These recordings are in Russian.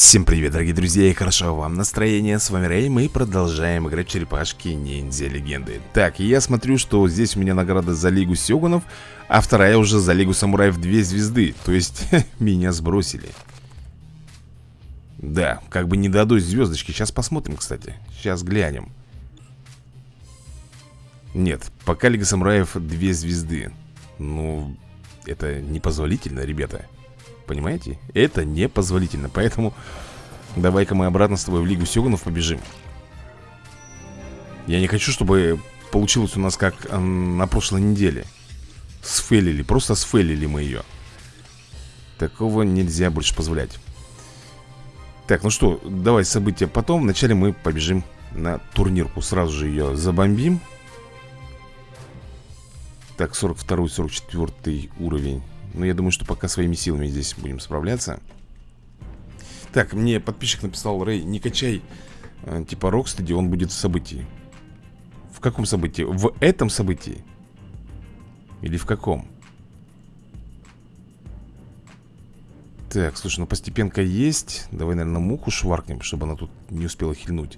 Всем привет, дорогие друзья, и хорошо вам настроение, с вами Рэй, мы продолжаем играть черепашки ниндзя легенды. Так, я смотрю, что здесь у меня награда за Лигу Сёгунов, а вторая уже за Лигу Самураев две звезды, то есть меня сбросили. Да, как бы не дадут звездочки, сейчас посмотрим, кстати, сейчас глянем. Нет, пока Лига Самураев две звезды, ну, это непозволительно, ребята Понимаете? Это непозволительно. Поэтому давай-ка мы обратно с тобой в Лигу Сёгунов побежим. Я не хочу, чтобы получилось у нас как на прошлой неделе. Сфейлили, просто сфейлили мы ее Такого нельзя больше позволять. Так, ну что, давай события потом. Вначале мы побежим на турнирку. Сразу же ее забомбим. Так, 42-44 уровень но я думаю, что пока своими силами здесь будем справляться. Так, мне подписчик написал, Рэй, не качай э, Типа Рокстеди, он будет в событии В каком событии? В этом событии? Или в каком? Так, слушай, ну постепенка есть. Давай, наверное, муху шваркнем, чтобы она тут не успела хильнуть.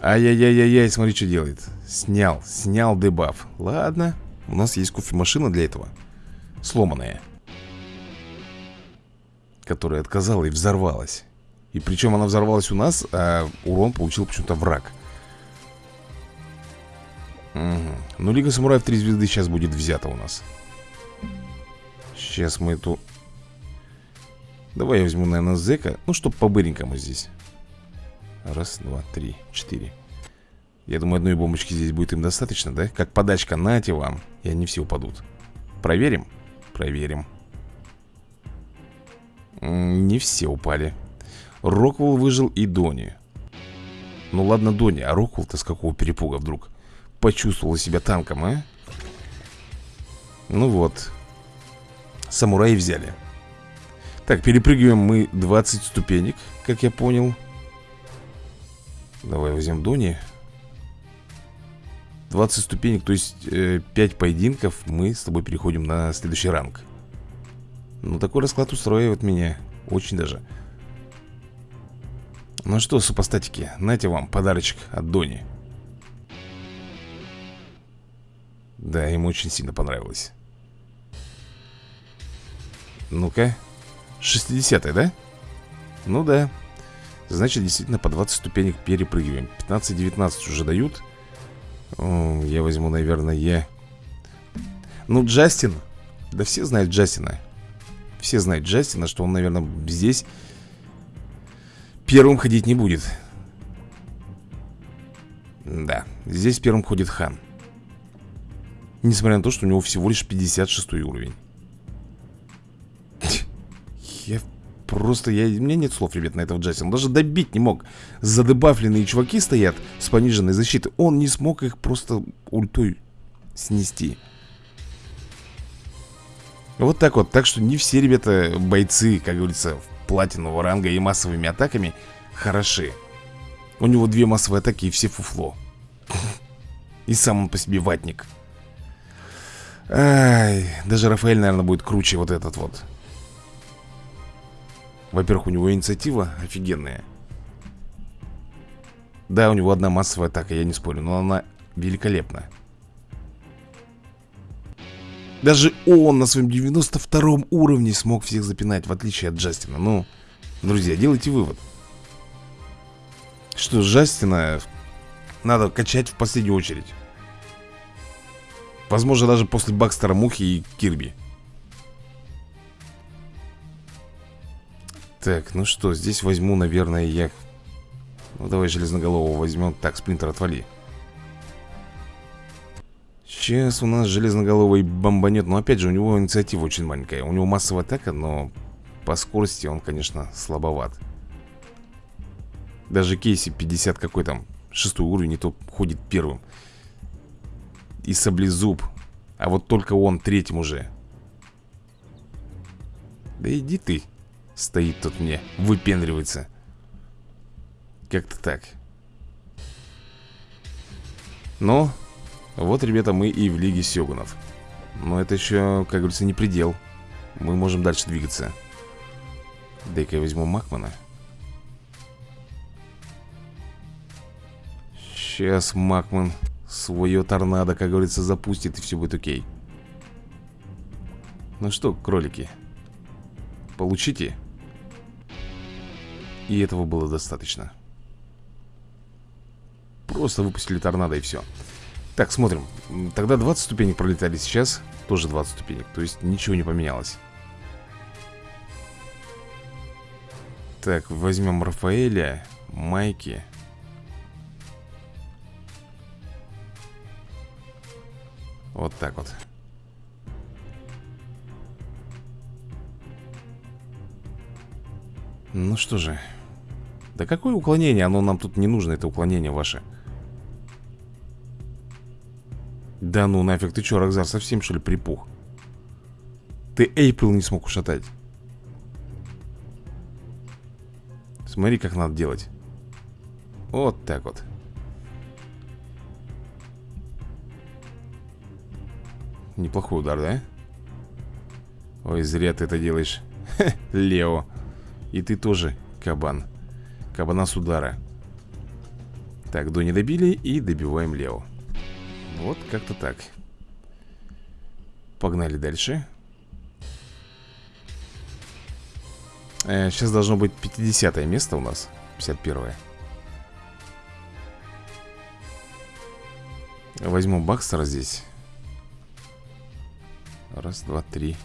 Ай-яй-яй-яй, смотри, что делает. Снял, снял дебаф. Ладно, у нас есть кофемашина для этого сломанная Которая отказала и взорвалась. И причем она взорвалась у нас, а урон получил почему-то враг. Угу. Ну, Лига Самураев 3 звезды сейчас будет взята у нас. Сейчас мы эту... Давай я возьму, наверное, зека Ну, чтоб по-быренькому здесь. Раз, два, три, четыре. Я думаю, одной бомбочки здесь будет им достаточно, да? Как подачка, нате вам И они все упадут. Проверим Проверим. Не все упали. Роквелл выжил и Дони. Ну ладно Дони, а Роквелл-то с какого перепуга вдруг? Почувствовал себя танком, а? Ну вот. Самураи взяли. Так, перепрыгиваем мы 20 ступенек Как я понял. Давай возьмем Дони 20 ступенек, то есть э, 5 поединков Мы с тобой переходим на следующий ранг. Ну, такой расклад устраивает меня Очень даже. Ну что, супостатики, нате вам подарочек от Дони. Да, ему очень сильно понравилось. Ну-ка 60 да? Ну да. Значит, действительно по 20 ступенек перепрыгиваем. 15-19 уже дают я возьму, наверное, я Ну, Джастин. Да все знают Джастина. Все знают Джастина, что он, наверное, здесь Первым ходить не будет. Да, здесь первым ходит Хан. Несмотря на то, что у него всего лишь 56 уровень Просто я, у меня нет слов, ребят, на этого Джастина. Он даже добить не мог. Задебафленные чуваки стоят с пониженной защитой. Он не смог их просто ультой снести. Вот так вот. Так что не все, ребята, бойцы, как говорится, платинового ранга и массовыми атаками хороши. У него две массовые атаки и все фуфло. И сам он по себе ватник. Ай, даже Рафаэль, наверное, будет круче вот этот вот. Во-первых, у него инициатива офигенная. Да, у него одна массовая атака, я не спорю Но она великолепна. Даже он на своем 92 уровне смог всех запинать В отличие от Джастина. Ну, друзья, делайте вывод. Что Джастина надо качать в последнюю очередь. Возможно, даже после Бакстера Мухи и Кирби Так, ну что, здесь возьму, наверное, я... Ну, давай железноголового возьмем. Так, сплинтер, отвали. Сейчас у нас железноголовый бомбанет. Но опять же, у него инициатива очень маленькая. У него массовая атака, но по скорости он, конечно, слабоват. Даже Кейси 50 какой там, шестой уровень, не то ходит первым. И саблезуб. А вот только он третьим уже. Да иди ты. Стоит тут мне, выпендривается. Как-то так. Ну, вот, ребята, мы и в Лиге Сёгунов. Но это еще, как говорится, не предел. Мы можем дальше двигаться. Дай-ка я возьму Макмана. Сейчас Макман свое торнадо, как говорится, запустит и все будет окей. Ну что, кролики Получите И этого было достаточно. Просто выпустили торнадо и все Так, смотрим. Тогда 20 ступенек пролетали сейчас Тоже 20 ступенек. То есть ничего не поменялось. Так, возьмем Рафаэля Майки. Вот так вот. Ну что же Да какое уклонение? Оно нам тут не нужно, это уклонение ваше. Да ну нафиг, ты что, Рокзар, совсем что ли припух? Ты Эйприл не смог ушатать. Смотри, как надо делать. Вот так вот. Неплохой удар, да? Ой, зря ты это делаешь. Лео. И ты тоже, кабан Кабана с удара. Так, до не добили и добиваем Лео. Вот как-то так. Погнали дальше. Э, Сейчас должно быть 50 место у нас 51 -е. Возьму Бакстера здесь. Раз, два, три,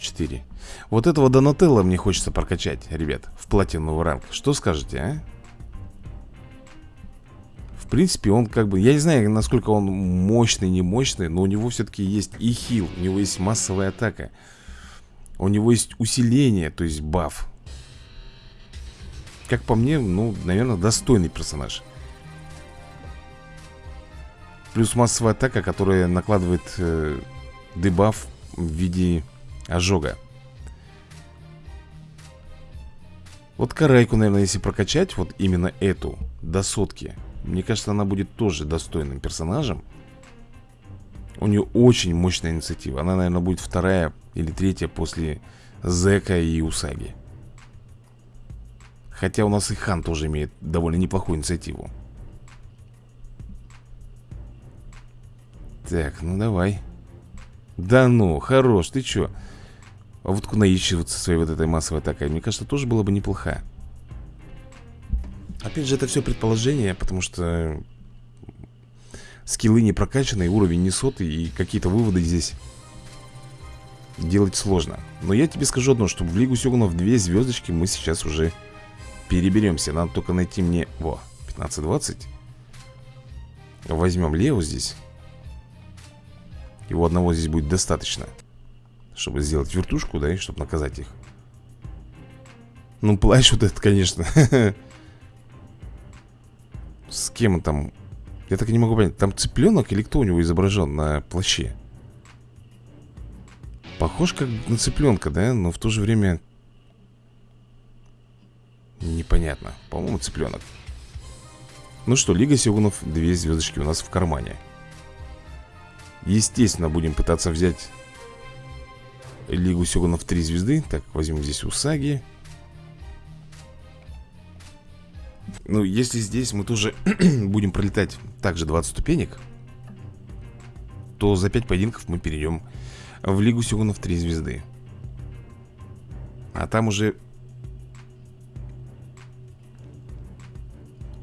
четыре. Вот этого Донателла мне хочется прокачать, ребят В платиновый ранг. Что скажете, а? В принципе, он как бы Я не знаю, насколько он мощный, не мощный Но у него все-таки есть и хил У него есть массовая атака У него есть усиление, то есть баф. Как по мне, ну, наверное, достойный персонаж. Плюс массовая атака, которая накладывает э, дебаф в виде ожога. Вот карайку, наверное, если прокачать Вот именно эту До сотки Мне кажется, она будет тоже достойным персонажем. У нее очень мощная инициатива. Она, наверное, будет вторая или третья После Зека и Усаги. Хотя у нас и Хан тоже имеет довольно неплохую инициативу. Так, ну давай. Да ну, хорош, ты чё? А вот наищиваться своей вот этой массовой атакой? Мне кажется, тоже было бы неплохо Опять же, это все предположение Потому что Скиллы не прокачаны, уровень не сотый И какие-то выводы здесь Делать сложно. Но я тебе скажу одно, что в Лигу Сёгунов две звездочки мы сейчас уже Переберемся, надо только найти мне Во, 15-20 Возьмем Лео здесь. Его одного здесь будет достаточно Чтобы сделать вертушку, да, и чтобы наказать их Ну, плащ вот этот, конечно С кем он там? Я так и не могу понять Там цыпленок или кто у него изображен на плаще? Похож как на цыпленка, да? Но в то же время Непонятно По-моему, цыпленок Ну что, Лига Сёгунов Две звездочки у нас в кармане Естественно, будем пытаться взять Лигу Сёгунов 3 звезды Так, возьмем здесь Усаги Ну, если здесь мы тоже будем пролетать также 20 ступенек То за 5 поединков мы перейдем в Лигу Сёгунов 3 звезды А там уже...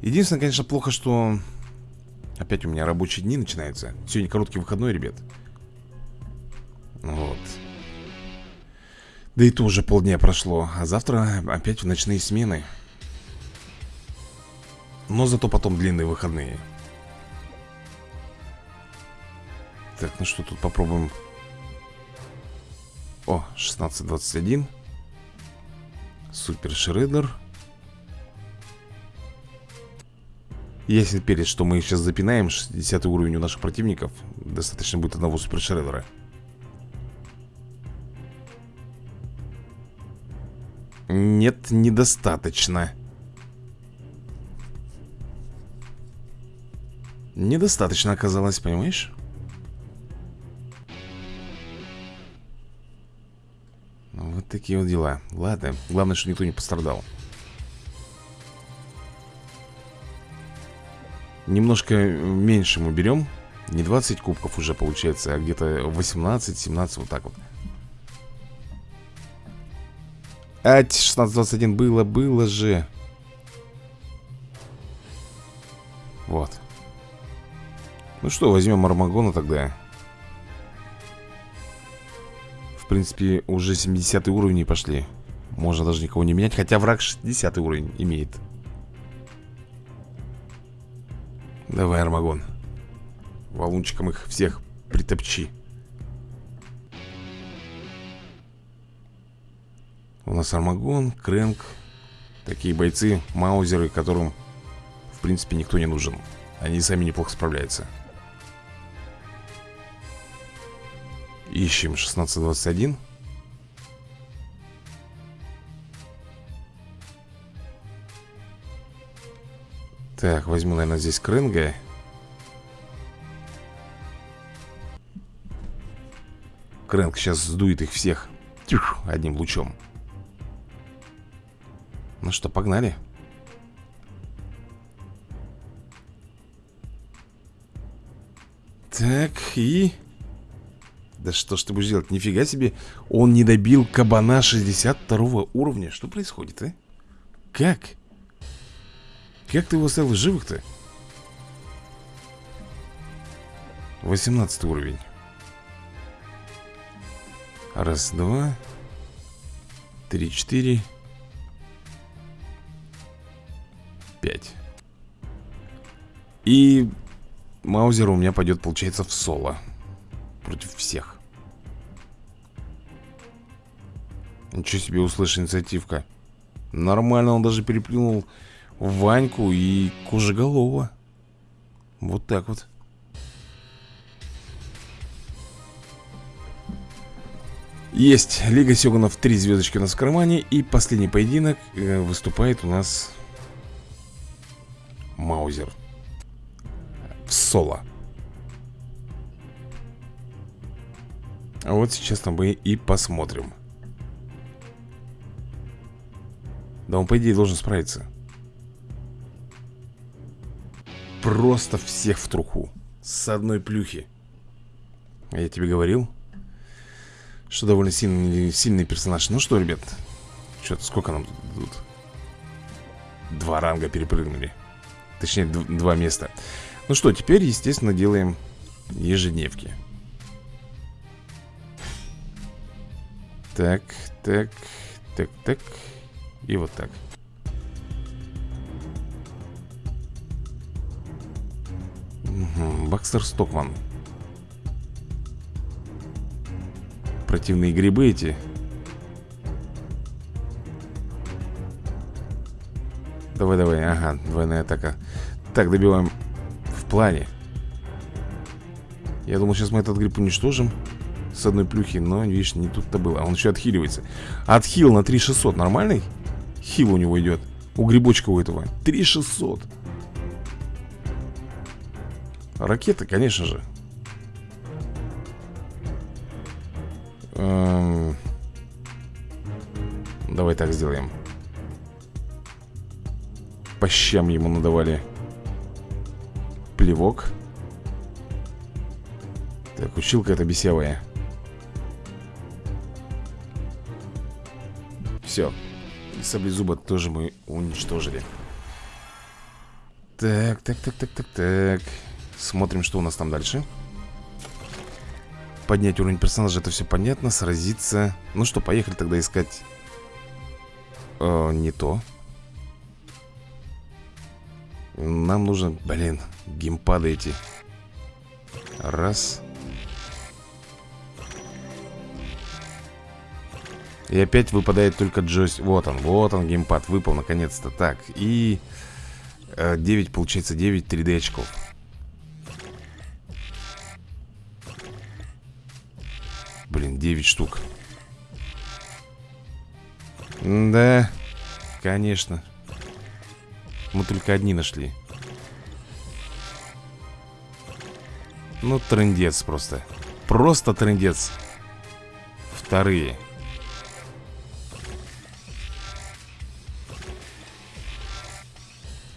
Единственное, конечно, плохо, что Опять у меня рабочие дни начинаются. Сегодня короткий выходной, ребят. Вот Да и то уже полдня прошло А завтра опять в ночные смены. Но зато потом длинные выходные. Так, ну что тут попробуем. О, 16.21 Супер Шредер Ясен перец, что мы сейчас запинаем. 60 уровень у наших противников. Достаточно будет одного супершредера Нет, недостаточно. Недостаточно оказалось, понимаешь? Вот Вот такие вот дела. Ладно, главное, что никто не пострадал. Немножко меньше мы берем. Не 20 кубков уже получается А где-то 18-17 вот так вот Ать, 16-21 было, было же. Вот. Ну что, возьмем Армагона тогда. В принципе, уже 70 уровни пошли. Можно даже никого не менять Хотя враг 60 уровень имеет. Давай, Армагон. Валунчиком их всех притопчи У нас Армагон, Крэнк Такие бойцы, маузеры, которым В принципе никто не нужен. Они сами неплохо справляются. Ищем 1621 Так, возьму, наверное, здесь Крэнга. Крэнг сейчас сдует их всех. Тюх, Одним лучом Ну что, погнали Так, и... Да что ж ты будешь делать? Нифига себе Он не добил кабана 62 уровня Что происходит, а? Как? Как ты его оставил живых-то? 18 уровень Раз, два Три, четыре И Маузер у меня пойдет, получается, в соло Против всех. Ничего себе услышь инициативка. Нормально, он даже переплюнул Ваньку и Кожеголова. Вот так вот. Есть Лига Сёганов Три звездочки у нас в кармане И последний поединок э, выступает у нас Маузер соло. А вот сейчас мы и посмотрим. Да он по идее должен справиться. Просто всех в труху. С одной плюхи. Я тебе говорил Что довольно сильный, сильный персонаж. Ну что, ребят Что-то сколько нам тут Два ранга перепрыгнули. Точнее, два места Ну что, теперь, естественно, делаем ежедневки. Так, так, так, так. И вот так. Бакстер Стокман. Противные грибы эти. Давай, давай, ага, двойная атака. Так, добиваем плане. Я думал, сейчас мы этот гриб уничтожим С одной плюхи, но, видишь, не тут-то было. Он еще отхиливается. Отхил на 3600, нормальный? Хил у него идет У грибочка у этого 3600 Ракеты, конечно же. Эм... Давай так сделаем. По щам ему надавали Плевок. Так, училка эта бесевая. Все саблезуба тоже мы уничтожили. Так, так, так, так, так, так. Смотрим, что у нас там дальше. Поднять уровень персонажа, это все понятно Сразиться. Ну что, поехали тогда искать э, Не то Нам нужно, блин, геймпады эти. Раз. И опять выпадает только джойс. Вот он, вот он геймпад Выпал наконец-то. Так, и 9, э, получается 9 3D очков. Блин, 9 штук. Да, конечно мы только одни нашли. Ну, трендец просто. Просто трендец Вторые.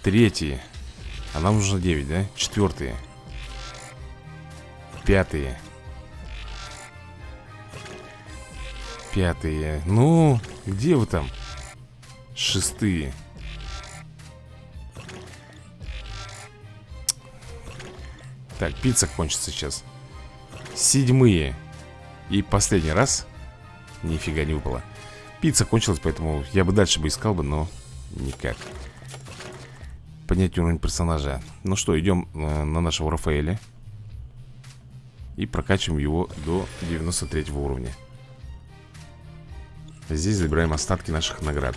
Третьи. А нам нужно 9, да? Четвертые. Пятые. Пятые. Ну, где вы там? Шестые. Так, пицца кончится сейчас. Седьмые. И последний раз Нифига не выпало. Пицца кончилась, поэтому я бы дальше бы искал бы, но никак. Поднять уровень персонажа. Ну что, идем э, на нашего Рафаэля. И прокачиваем его до 93 уровня. Здесь забираем остатки наших наград.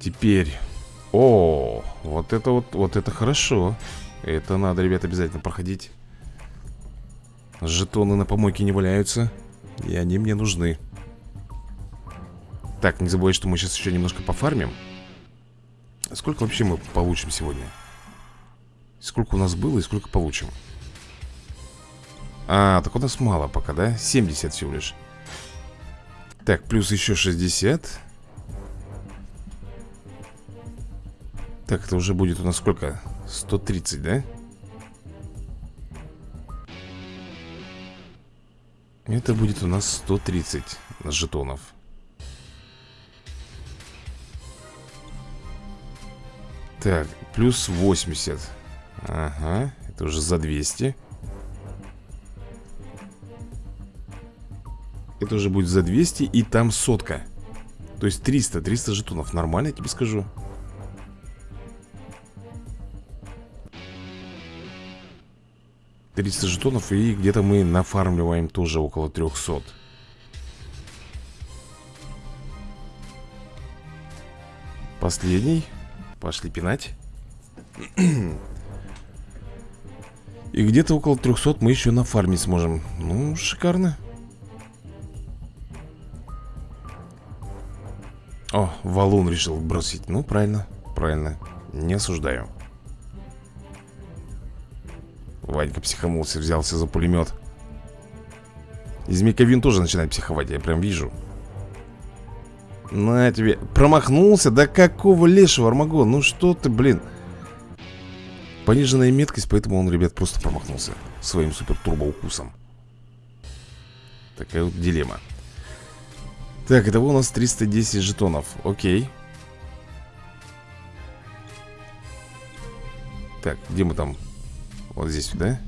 Теперь. О, вот это вот, вот это хорошо Это надо, ребят, обязательно проходить Жетоны на помойке не валяются И они мне нужны Так, не забывай, что мы сейчас еще немножко пофармим Сколько вообще мы получим сегодня? Сколько у нас было и сколько получим? А, так у нас мало пока, да? 70 всего лишь так, плюс еще 60 Так, это уже будет у нас сколько? 130, да? Это будет у нас 130 жетонов. Так, плюс 80 Ага, это уже за 200 Это уже будет за 200 и там сотка. То есть 300, 300 жетонов. Нормально, я тебе скажу Триста жетонов и где-то мы нафармливаем тоже около 300 Последний. Пошли пинать. И где-то около 300 мы еще на фарме сможем. Ну, шикарно. О, валун решил бросить. Ну, правильно, правильно. Не осуждаю Ванька психанулся, взялся за пулемет. Змейковин тоже начинает психовать, я прям вижу. На тебе. Промахнулся? Да какого лешего, Армагон? Ну что ты, блин? Пониженная меткость, поэтому он, ребят, просто промахнулся Своим супер-турбо-укусом. Такая вот дилемма. Так, итого у нас 310 жетонов. Окей. Так, где мы там? Вот здесь, да?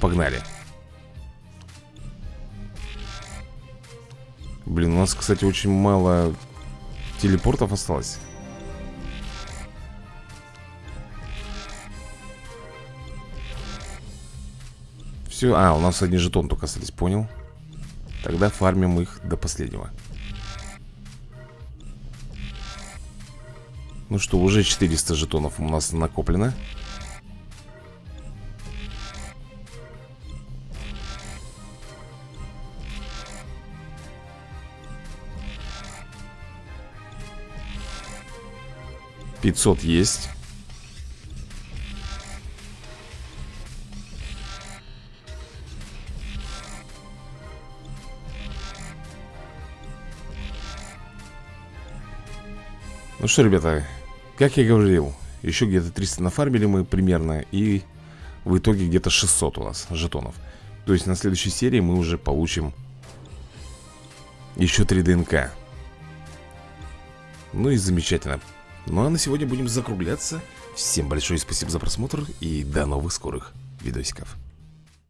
Погнали. Блин, у нас, кстати, очень мало телепортов осталось. Все, а, у нас одни жетон только остались, понял. Тогда фармим их до последнего. Ну что, уже 400 жетонов у нас накоплено Пятьсот есть. Ну что, ребята, как я говорил Еще где-то 300 нафармили мы примерно И в итоге где-то 600 у нас жетонов. То есть на следующей серии мы уже получим Еще 3 ДНК. Ну и замечательно Ну а на сегодня будем закругляться. Всем большое спасибо за просмотр И до новых скорых видосиков